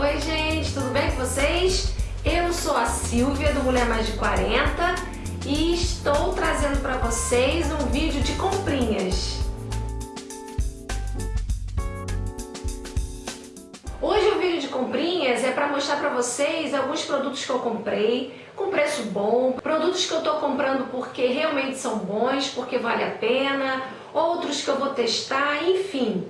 Oi gente, tudo bem com vocês? Eu sou a Silvia do Mulher Mais de 40 e estou trazendo para vocês um vídeo de comprinhas. Hoje o vídeo de comprinhas é para mostrar para vocês alguns produtos que eu comprei com preço bom, produtos que eu estou comprando porque realmente são bons, porque vale a pena, outros que eu vou testar, enfim.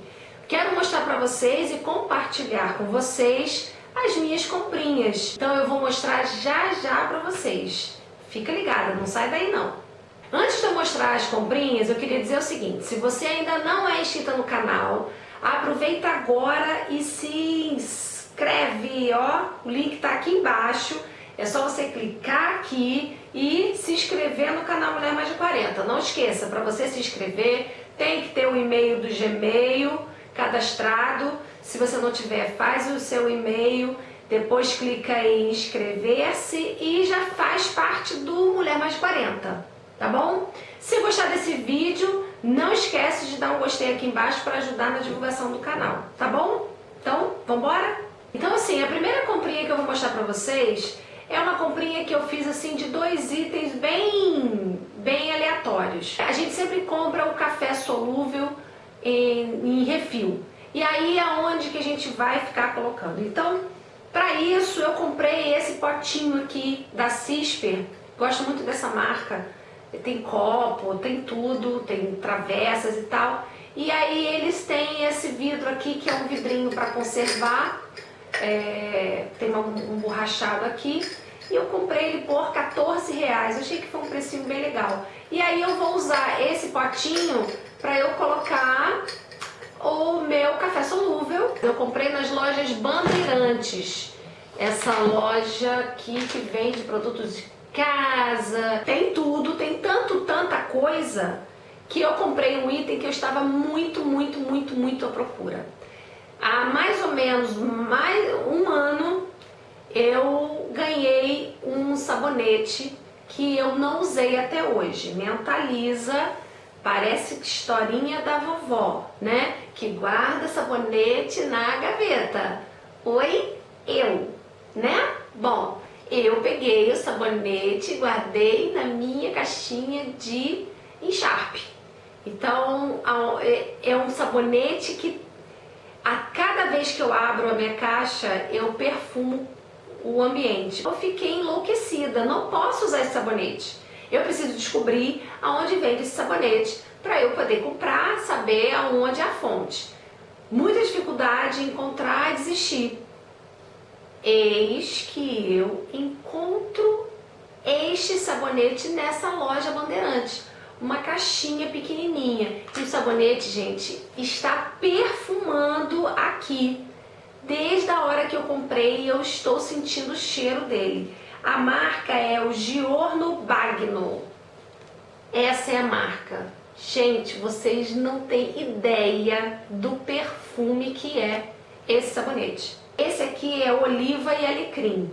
Quero mostrar para vocês e compartilhar com vocês as minhas comprinhas. Então eu vou mostrar já já para vocês. Fica ligada, não sai daí não. Antes de eu mostrar as comprinhas, eu queria dizer o seguinte, se você ainda não é inscrita no canal, aproveita agora e se inscreve, ó, o link está aqui embaixo, é só você clicar aqui e se inscrever no canal Mulher Mais de 40. Não esqueça, para você se inscrever, tem que ter o e-mail do Gmail, cadastrado. Se você não tiver, faz o seu e-mail, depois clica em inscrever-se e já faz parte do Mulher Mais 40, tá bom? Se gostar desse vídeo, não esquece de dar um gostei aqui embaixo para ajudar na divulgação do canal, tá bom? Então, vambora? Então assim, a primeira comprinha que eu vou mostrar para vocês é uma comprinha que eu fiz assim de dois itens bem, bem aleatórios. A gente sempre compra o café solúvel em, em refil. E aí é onde que a gente vai ficar colocando. Então, para isso eu comprei esse potinho aqui da Cisper. Gosto muito dessa marca. Tem copo, tem tudo, tem travessas e tal. E aí eles têm esse vidro aqui que é um vidrinho para conservar. É, tem um, um borrachado aqui. E eu comprei ele por 14 reais. Eu achei que foi um precinho bem legal. E aí eu vou usar esse potinho para eu colocar o meu café solúvel. Eu comprei nas lojas Bandeirantes. Essa loja aqui que vende produtos de casa, tem tudo, tem tanto, tanta coisa, que eu comprei um item que eu estava muito, muito, muito, muito à procura. Há mais ou menos mais um ano eu ganhei um sabonete que eu não usei até hoje, Mentaliza Parece historinha da vovó, né? Que guarda sabonete na gaveta. Oi, eu, né? Bom, eu peguei o sabonete e guardei na minha caixinha de encharpe. Então, é, é um sabonete que a cada vez que eu abro a minha caixa, eu perfumo o ambiente. Eu fiquei enlouquecida, não posso usar esse sabonete. Eu preciso descobrir aonde vende esse sabonete para eu poder comprar, saber aonde é a fonte. Muita dificuldade em encontrar e desistir. Eis que eu encontro este sabonete nessa loja Bandeirante. Uma caixinha pequenininha. E o sabonete, gente, está perfumando aqui. Desde a hora que eu comprei, eu estou sentindo o cheiro dele. A marca é o Giorno Bagno. Essa é a marca. Gente, vocês não têm ideia do perfume que é esse sabonete. Esse aqui é oliva e alecrim.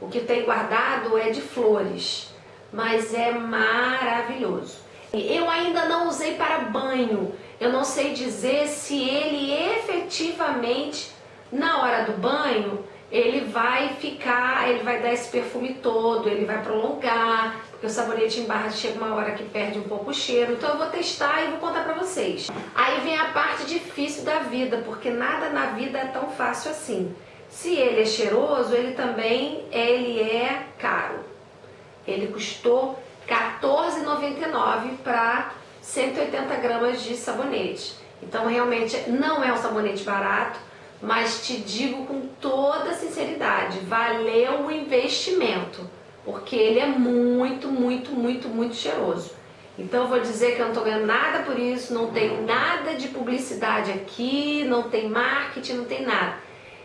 O que tem guardado é de flores, mas é maravilhoso. Eu ainda não usei para banho. Eu não sei dizer se ele efetivamente, na hora do banho, ele vai ficar, ele vai dar esse perfume todo, ele vai prolongar, porque o sabonete em barra chega uma hora que perde um pouco o cheiro. Então eu vou testar e vou contar pra vocês. Aí vem a parte difícil da vida, porque nada na vida é tão fácil assim. Se ele é cheiroso, ele também ele é caro. Ele custou R$14,99 para 180 gramas de sabonete. Então realmente não é um sabonete barato, mas te digo com toda sinceridade, valeu o investimento, porque ele é muito, muito, muito, muito cheiroso. Então vou dizer que eu não estou ganhando nada por isso, não tem nada de publicidade aqui, não tem marketing, não tem nada.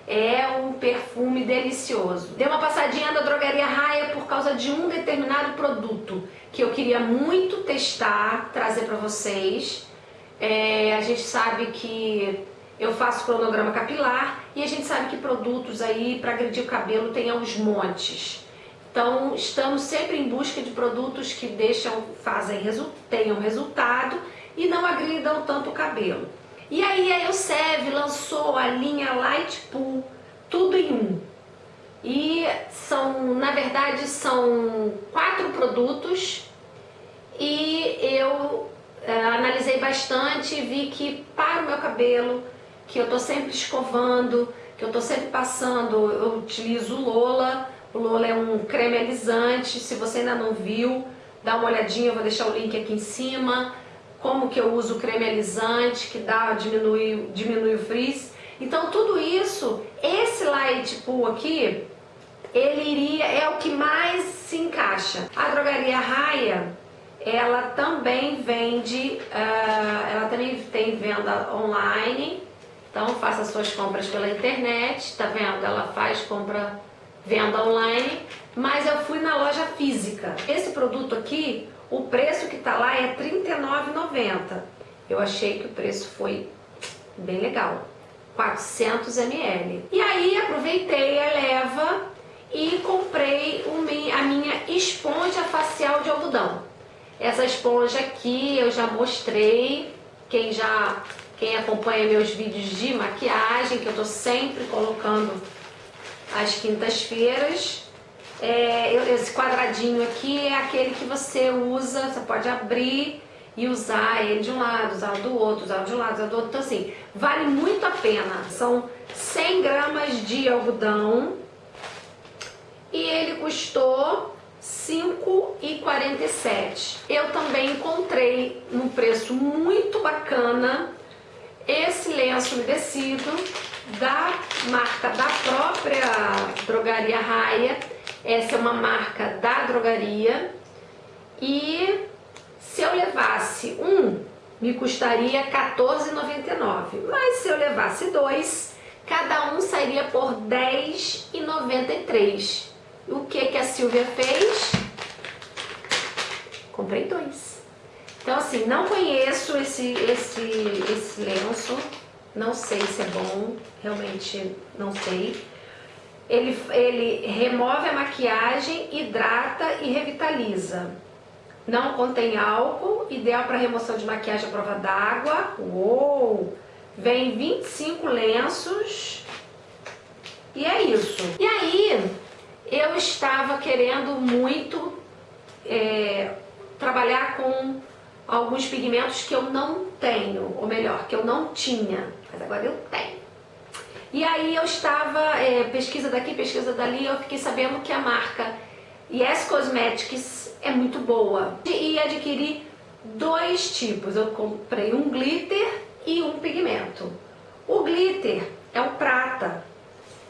É um perfume delicioso. Dei uma passadinha na drogaria Raia por causa de um determinado produto que eu queria muito testar, trazer para vocês. É, a gente sabe que eu faço cronograma capilar e a gente sabe que produtos aí para agredir o cabelo tem aos montes. Então estamos sempre em busca de produtos que deixam, fazem, tenham resultado e não agridam tanto o cabelo. E aí a Elsev lançou a linha Light Pool, tudo em um. são, na verdade, são quatro produtos e eu é, analisei bastante e vi que para o meu cabelo, que eu tô sempre escovando, que eu tô sempre passando, eu utilizo o Lola, o Lola é um creme alisante, se você ainda não viu, dá uma olhadinha, eu vou deixar o link aqui em cima, como que eu uso o creme alisante, que dá, diminui, diminui o frizz. Então tudo isso, esse light pool aqui, ele iria, é o que mais se encaixa. A drogaria Raia, ela também vende, uh, ela também tem venda online, então faça suas compras pela internet, tá vendo? Ela faz compra, venda online, mas eu fui na loja física. Esse produto aqui, o preço que tá lá é R$39,90. Eu achei que o preço foi bem legal. 400 ml. E aí aproveitei a leva e comprei a minha esponja facial de algodão. Essa esponja aqui eu já mostrei, quem já quem acompanha meus vídeos de maquiagem, que eu tô sempre colocando às quintas-feiras. É, esse quadradinho aqui é aquele que você usa, você pode abrir e usar ele de um lado, usar do outro, usar de um lado, usar do outro. Então assim, vale muito a pena. São 100 gramas de algodão e ele custou 5,47. Eu também encontrei num preço muito bacana esse lenço umedecido da marca da própria drogaria Raia. Essa é uma marca da drogaria e se eu levasse um, me custaria R$14,99. Mas se eu levasse dois, cada um sairia por R$10,93. O que, que a Silvia fez? Comprei dois. Então assim, não conheço esse, esse, esse lenço, não sei se é bom, realmente não sei. Ele, ele remove a maquiagem, hidrata e revitaliza. Não contém álcool, ideal para remoção de maquiagem à prova d'água. Uou! Vem 25 lenços. E é isso. E aí, eu estava querendo muito é, trabalhar com alguns pigmentos que eu não tenho, ou melhor, que eu não tinha, mas agora eu tenho. E aí eu estava, é, pesquisa daqui, pesquisa dali, eu fiquei sabendo que a marca Yes Cosmetics é muito boa. E adquiri dois tipos, eu comprei um glitter e um pigmento. O glitter é o prata,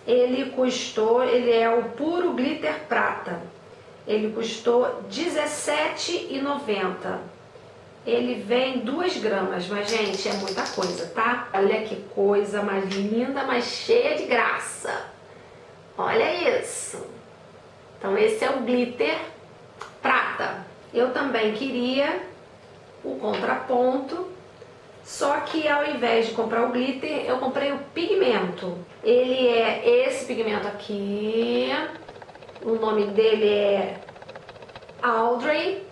ele custou, ele é o puro glitter prata, ele custou R$17,90. Ele vem 2 gramas, mas gente, é muita coisa, tá? Olha que coisa mais linda, mais cheia de graça. Olha isso. Então esse é o glitter prata. Eu também queria o contraponto, só que ao invés de comprar o glitter, eu comprei o pigmento. Ele é esse pigmento aqui, o nome dele é Audrey,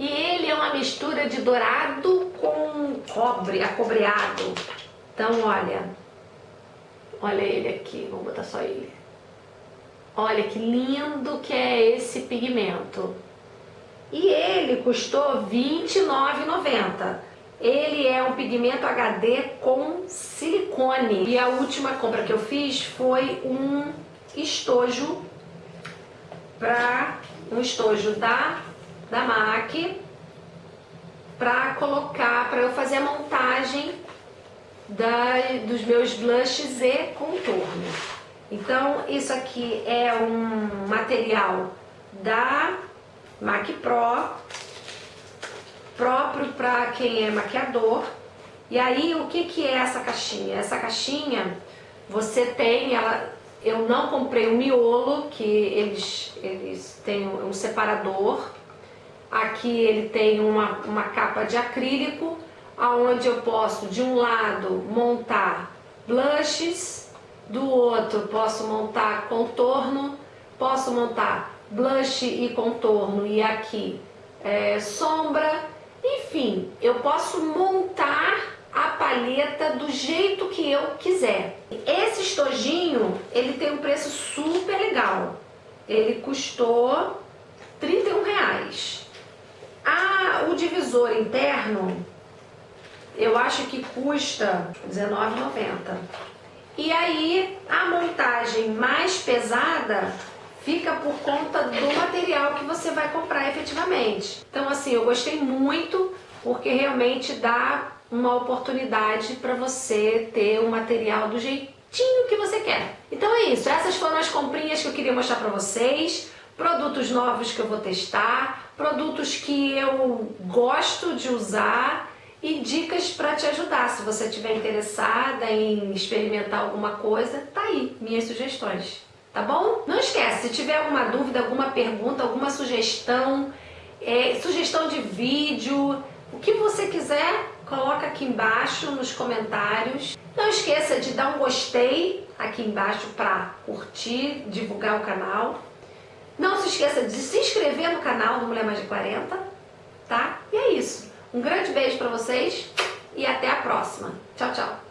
e ele é uma mistura de dourado com cobre, acobreado. Então, olha, olha ele aqui, vamos botar só ele. Olha que lindo que é esse pigmento. E ele custou R$29,90. Ele é um pigmento HD com silicone. E a última compra que eu fiz foi um estojo para um estojo da da MAC para colocar, para eu fazer a montagem da, dos meus blushes e contorno. Então, isso aqui é um material da MAC Pro, próprio para quem é maquiador. E aí, o que, que é essa caixinha? Essa caixinha, você tem, ela, eu não comprei o miolo, que eles, eles têm um separador. Aqui ele tem uma, uma capa de acrílico, aonde eu posso, de um lado, montar blushes, do outro posso montar contorno, posso montar blush e contorno e aqui é, sombra, enfim, eu posso montar a paleta do jeito que eu quiser. Esse estojinho, ele tem um preço super legal. ele custou 31 reais. O divisor interno, eu acho que custa R$19,90. E aí, a montagem mais pesada fica por conta do material que você vai comprar efetivamente. Então, assim, eu gostei muito porque realmente dá uma oportunidade para você ter um material do jeitinho que você quer. Então é isso, essas foram as comprinhas que eu queria mostrar para vocês, produtos novos que eu vou testar, produtos que eu gosto de usar e dicas para te ajudar. Se você estiver interessada em experimentar alguma coisa, tá aí, minhas sugestões. Tá bom? Não esquece, se tiver alguma dúvida, alguma pergunta, alguma sugestão, é, sugestão de vídeo, o que você quiser, coloca aqui embaixo nos comentários. Não esqueça de dar um gostei aqui embaixo para curtir, divulgar o canal. Não se esqueça de se inscrever no canal do Mulher Mais de 40, tá? E é isso. Um grande beijo para vocês e até a próxima. Tchau, tchau.